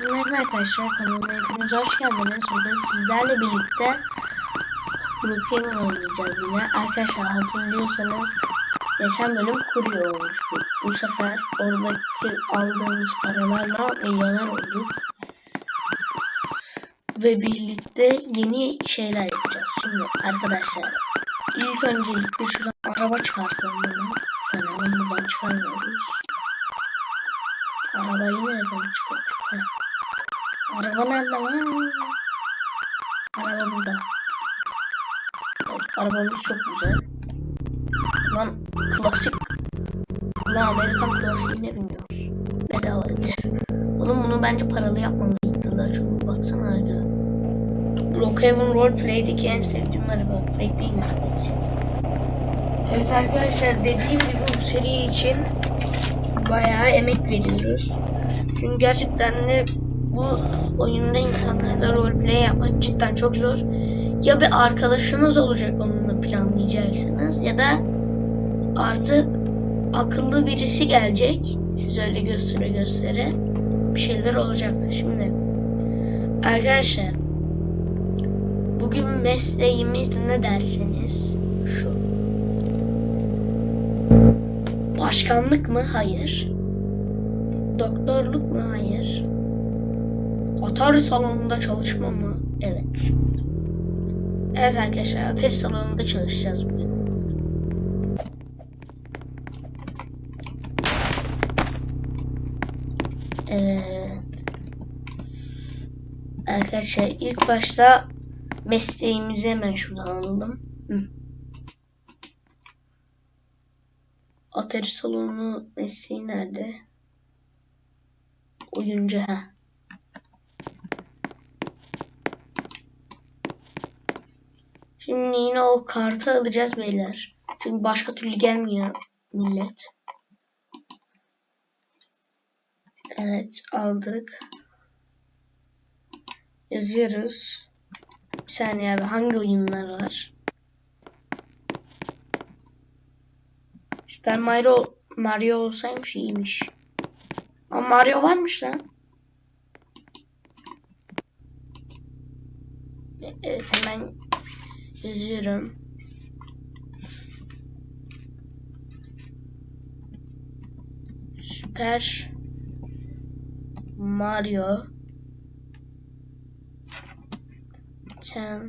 Merhaba arkadaşlar kanalıma hepiniz hoş geldiniz. Bugün sizlerle birlikte Brookhaven oynayacağız yine. Arkadaşlar hatırlıyorsanız geçen bölüm kurye olmuştu. Bu sefer oradaki aldığımız paralarla milyoner olduk. Ve birlikte yeni şeyler yapacağız. Şimdi arkadaşlar ilk öncelikle şuradan araba çıkartalım hemen. Sanırım buradan çıkarmıyoruz. Arabayı nereden çıkarttık? Araba nerede lan? Araba burada. Evet, arabamız çok güzel. Lan klasik. Lan Amerikan klasiğine biniyoruz. Bedava etti. Oğlum bunu bence paralı yapmalıydı daha çok. Baksana aga. Brookhaven Roleplay'deki en sevdiğim araba. Bekleyin arkadaşlar. Evet arkadaşlar dediğim gibi bu seri için bayağı emek veriyoruz. Çünkü gerçekten de bu oyunda insanlarla roleplay yapmak cidden çok zor. Ya bir arkadaşınız olacak onunla planlayacaksınız ya da artık akıllı birisi gelecek. Siz öyle göstere göstere bir şeyler olacak. Şimdi arkadaşlar bugün mesleğimiz ne derseniz şu. Başkanlık mı? Hayır. Doktorluk mu? Hayır. Atari salonunda çalışma mı? Evet. Evet arkadaşlar Atari salonunda çalışacağız bugün. Ee, arkadaşlar ilk başta mesleğimizi hemen şuradan alalım. Atari salonu mesleği nerede? Oyuncu ha. Şimdi yine o kartı alacağız beyler. Çünkü başka türlü gelmiyor millet. Evet aldık. Yazıyoruz. Bir saniye abi hangi oyunlar var? Super Mario Mario olsaymış iyiymiş. Ama Mario varmış lan. Evet hemen yazıyorum. Super Mario 10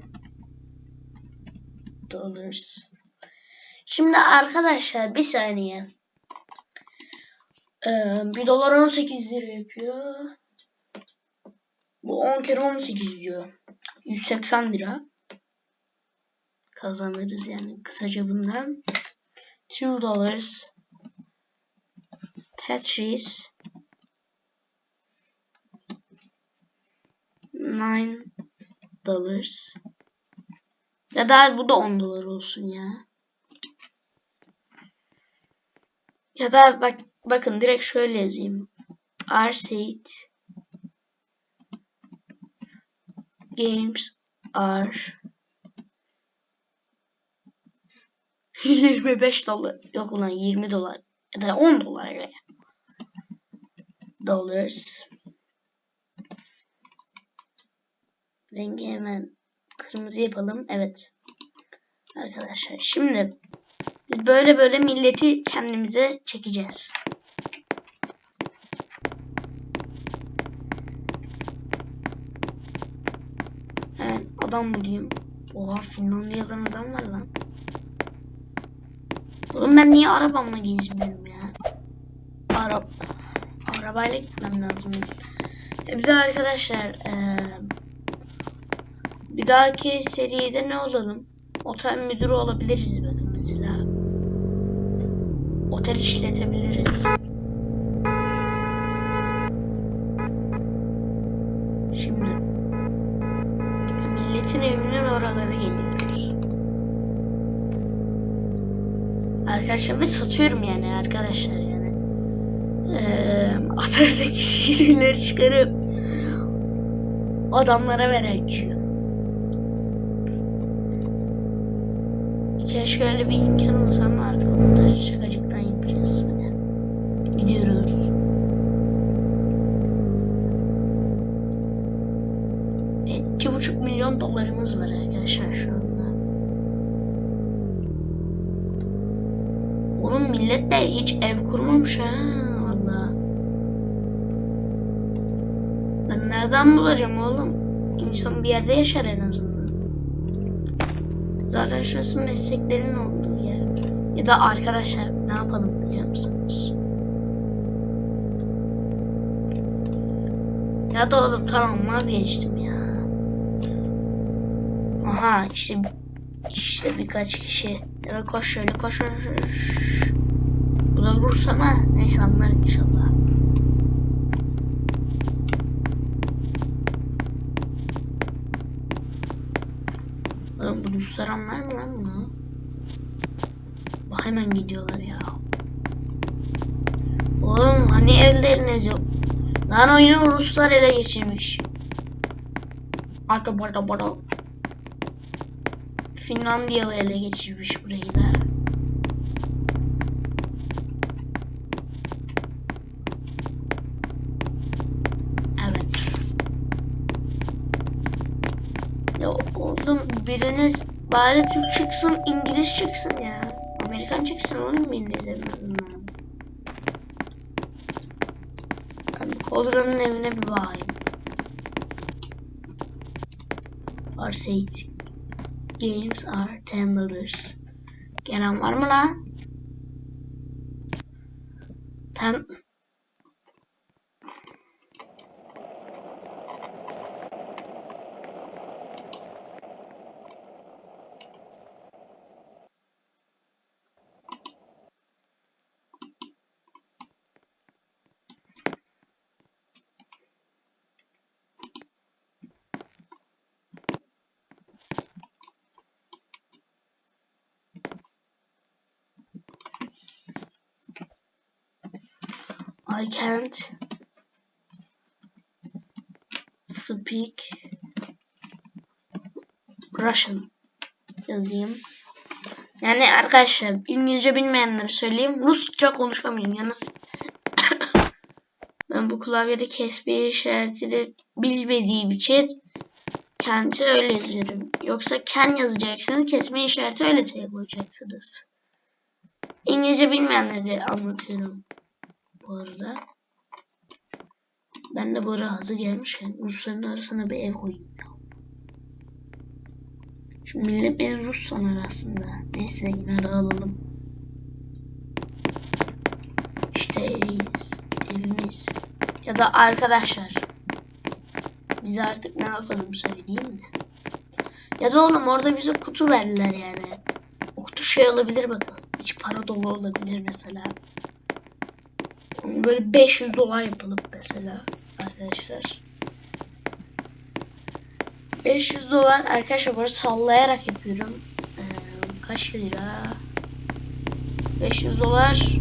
dollars. Şimdi arkadaşlar bir saniye. Ee, 1 dolar 18 lira yapıyor. Bu 10 kere 18 diyor. 180 lira. Kazanırız yani kısaca bundan. 2 dollars. Tetris. 9 dollars. Ya da bu da 10 dolar olsun ya. Ya da bak bakın direkt şöyle yazayım. Arcade games are 25 dolar yok ulan 20 dolar ya da 10 dolar öyle. Dollars. Rengi hemen kırmızı yapalım. Evet. Arkadaşlar şimdi biz böyle böyle milleti kendimize çekeceğiz. Evet adam diyeyim? Oha Finlandiyalı'dan adam var lan. Ben niye arabamla gezmiyorum ya? Arab Arabayla gitmem lazım. E arkadaşlar ee, bir dahaki seride ne olalım? Otel müdürü olabiliriz bakın mesela. Otel işletebiliriz. Şimdi milletin evinin oraları geliyoruz. Arkadaşlar ve satıyorum yani arkadaşlar yani. Ee, Atari'deki CD'leri çıkarıp adamlara vereceğim. Keşke öyle bir imkan olsa ama artık onu da şakacıktan yapacağız. Hadi. Gidiyoruz. iki buçuk milyon dolarımız var arkadaşlar şu anda. Oğlum millet de hiç ev kurmamış ha valla. Ben nereden bulacağım oğlum? İnsan bir yerde yaşar en azından. Zaten şurası mesleklerin olduğu yer. Ya da arkadaşlar ne yapalım biliyor musunuz? Ya da oğlum tamam vazgeçtim ya. Aha işte işte birkaç kişi. Evet koş şöyle koş. koş, koş. Bu da vurursa ama neyse anlar inşallah. Oğlum bu Ruslar anlar mı lan bunu? Bak hemen gidiyorlar ya. Oğlum hani evleriniz yok. Lan oyunu Ruslar ele geçirmiş. Arka barda barda. Finlandiyalı ele geçirmiş burayı da. Evet. Ya oğlum biriniz bari Türk çıksın, İngiliz çıksın ya. Amerikan çıksın oğlum en azından. Ben Kodra'nın evine bir bakayım. Arcade games are ten dollars. Gelen var mı lan? Ten... I can't speak Russian yazayım. Yani arkadaşlar İngilizce bilmeyenleri söyleyeyim. Rusça konuşamıyorum. Yalnız ben bu klavyede kesme işaretini bilmediğim için kendisi öyle yazıyorum. Yoksa ken yazacaksınız. Kesme işareti öyle koyacaksınız. İngilizce bilmeyenleri anlatıyorum bu arada. Ben de bu ara hazır gelmişken Rusların arasına bir ev koyayım ya. Şimdi millet beni Rus sanar aslında. Neyse yine de alalım. İşte eviyiz. Evimiz. Ya da arkadaşlar. Biz artık ne yapalım söyleyeyim mi? Ya da oğlum orada bize kutu verdiler yani. O kutu şey olabilir bakalım. İç para dolu olabilir mesela. Böyle 500 dolar yapalım mesela arkadaşlar. 500 dolar arkadaşlar böyle sallayarak yapıyorum. Ee, kaç lira? 500 dolar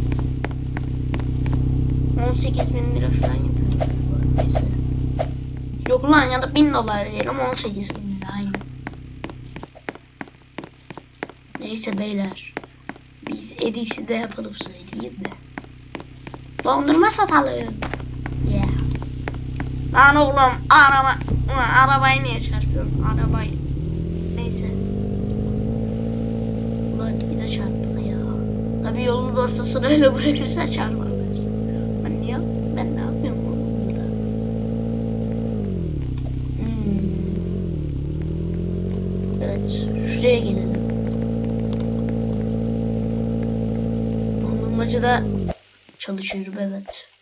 18 bin lira falan yapıyor. Neyse. Yok lan ya da 1000 dolar diyelim 18 bin lira aynı. Neyse beyler. Biz edisi de yapalım söyleyeyim de. Dondurma satalım. Yeah. Lan oğlum araba Ulan arabayı niye çarpıyorum? Arabayı. Neyse. Ulan bir de çarptık ya. Tabii yolun ortasına öyle bırakırsa çarparlar. Ben niye? Ben ne yapıyorum oğlum burada? Hmm. Evet. Şuraya gelelim. Dondurmacıda çalışıyorum evet.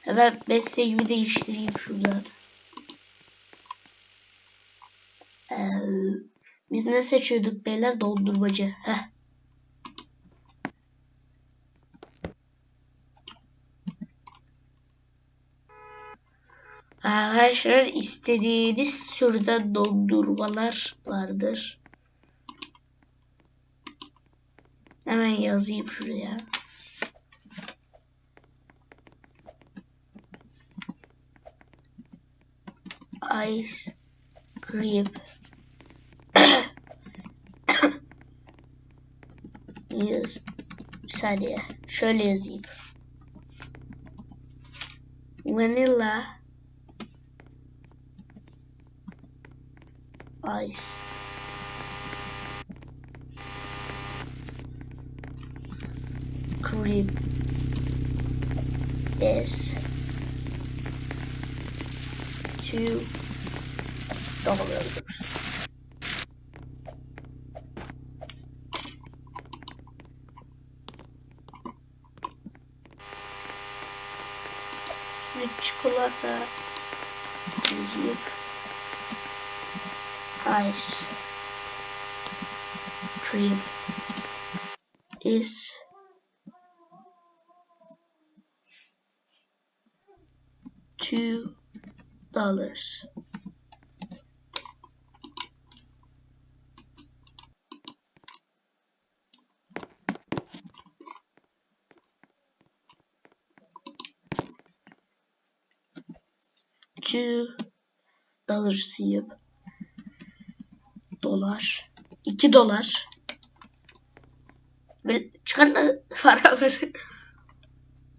Hemen mesleğimi değiştireyim şuradan. Ee, biz ne seçiyorduk beyler? Dondurmacı. Heh. Arkadaşlar istediğiniz türden dondurmalar vardır. Hemen yazayım şuraya. Ice cream. Bir saniye. Şöyle yazayım. Vanilla ice. Cream is two dollars. Şimdi çikolata yazıp ice cream is dollars. Two dollars yap. Dolar. 2 dolar. Böyle çıkar da paraları.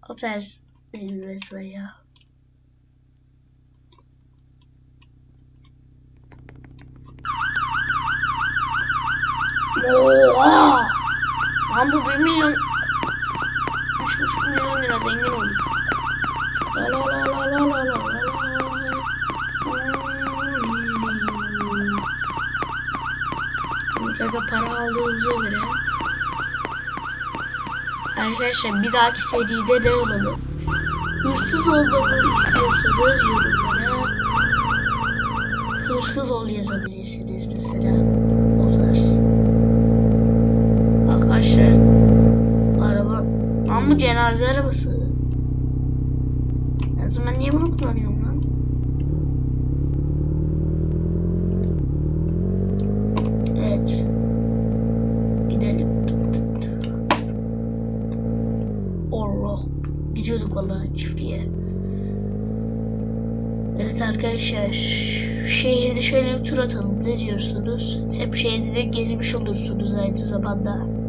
o değil mesela ya. Oha! Lan bu 1 milyon 3,5 milyon lira zengin oldu. La la la la la la la la Mutlaka hmm. para aldığımıza göre Arkadaşlar bir dahaki seride de olalım. Hırsız olmamı istiyorsanız yorumlara hırsız ol yazabilirsiniz mesela. Bu cenaze arabası. O zaman niye bunu kullanıyorum lan? Evet. Gidelim. Allah. Gidiyorduk vallahi çiftliğe. Evet arkadaşlar. Şehirde şöyle bir tur atalım. Ne diyorsunuz? Hep şehirde de gezmiş olursunuz aynı zamanda.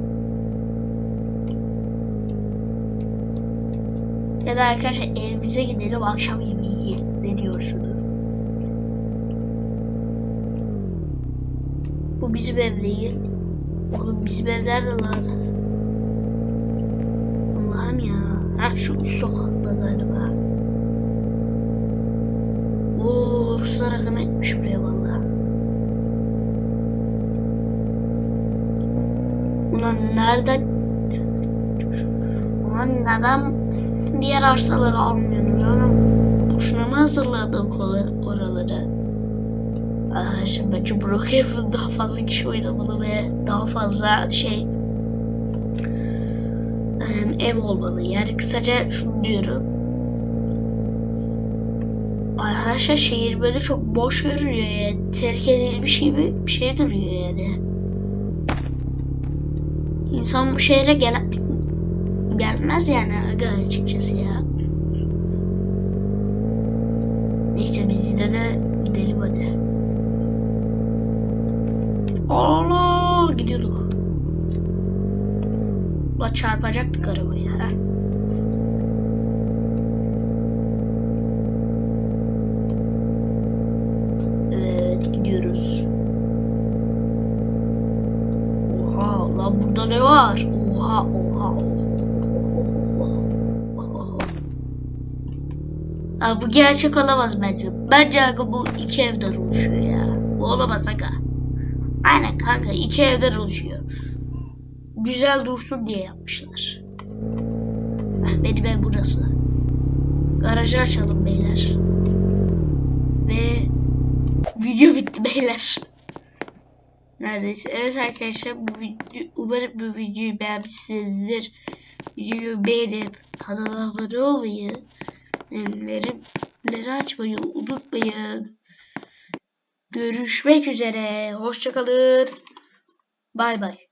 Ya da arkadaşlar evimize gidelim akşam yemeği yiyelim. Ne diyorsunuz? Bu bizim ev değil. Oğlum bizim ev nerede lan? Allah'ım ya. Ha şu sokakta galiba. Oo Ruslar akın etmiş buraya valla. Ulan nereden? Ulan neden diğer arsaları almıyorsunuz oğlum? Boşuna mı hazırladık or- oraları? Arkadaşlar bence Brookhaven daha fazla kişi oynamalı ve daha fazla şey ev olmalı. Yani kısaca şunu diyorum. Arkadaşlar şehir böyle çok boş görünüyor yani. Terk edilmiş gibi bir şey duruyor yani. İnsan bu şehre gel gelmez yani aga açıkçası ya. Neyse biz yine de gidelim hadi. Allah gidiyorduk. La çarpacaktık arabayı ha. Bu gerçek olamaz bence. Bence aga bu iki evden oluşuyor ya. Bu olamaz aga. Aynen kanka iki evden oluşuyor. Güzel dursun diye yapmışlar. Heh, benim ev burası. Garajı açalım beyler. Ve video bitti beyler. Neredeyse. Evet arkadaşlar bu video, umarım bu videoyu beğenmişsinizdir. Videoyu beğenip kanala abone olmayı, bildirimleri açmayı unutmayın. Görüşmek üzere. Hoşçakalın. Bay bay.